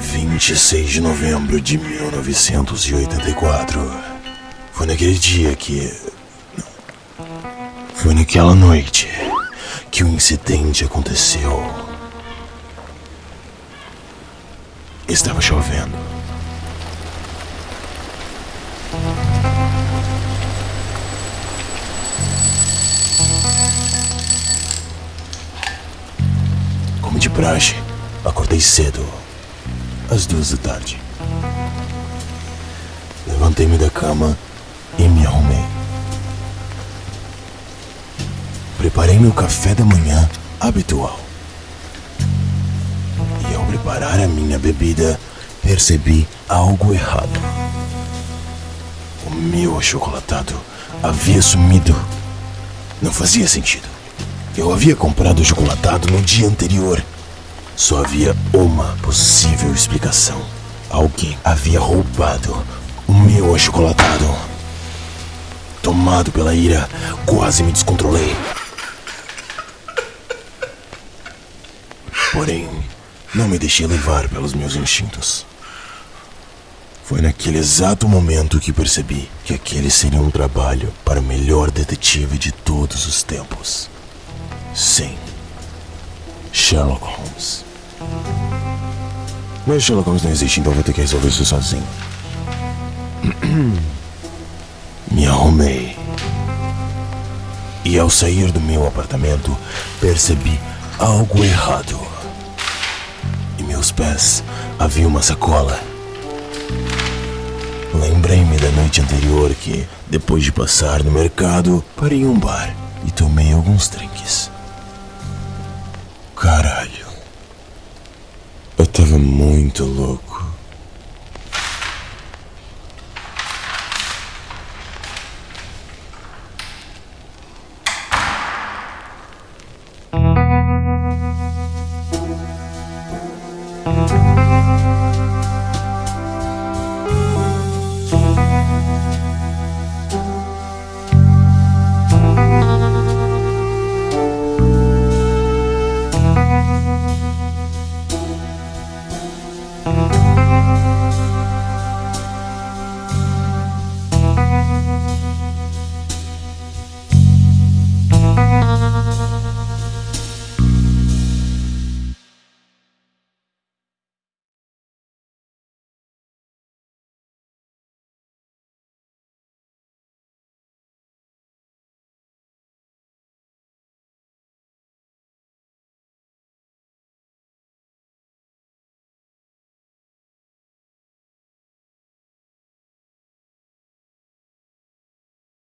26 de novembro de 1984. Foi naquele dia que. Foi naquela noite que o incidente aconteceu. Estava chovendo. Como de praxe, acordei cedo, às duas da tarde. Levantei-me da cama e me arrumei. Preparei meu café da manhã habitual. E ao preparar a minha bebida, percebi algo errado. O meu achocolatado havia sumido. Não fazia sentido. Eu havia comprado o chocolatado no dia anterior. Só havia uma possível explicação. Alguém havia roubado o meu achocolatado. Tomado pela ira, quase me descontrolei. Porém, não me deixei levar pelos meus instintos. Foi naquele exato momento que percebi que aquele seria um trabalho para o melhor detetive de todos os tempos. Sim, Sherlock Holmes. Mas Sherlock Holmes não existe, então vou ter que resolver isso sozinho. Me arrumei. E ao sair do meu apartamento, percebi algo errado. Em meus pés havia uma sacola. Lembrei-me da noite anterior que, depois de passar no mercado, parei em um bar e tomei alguns drinks. Caralho. Muito louco.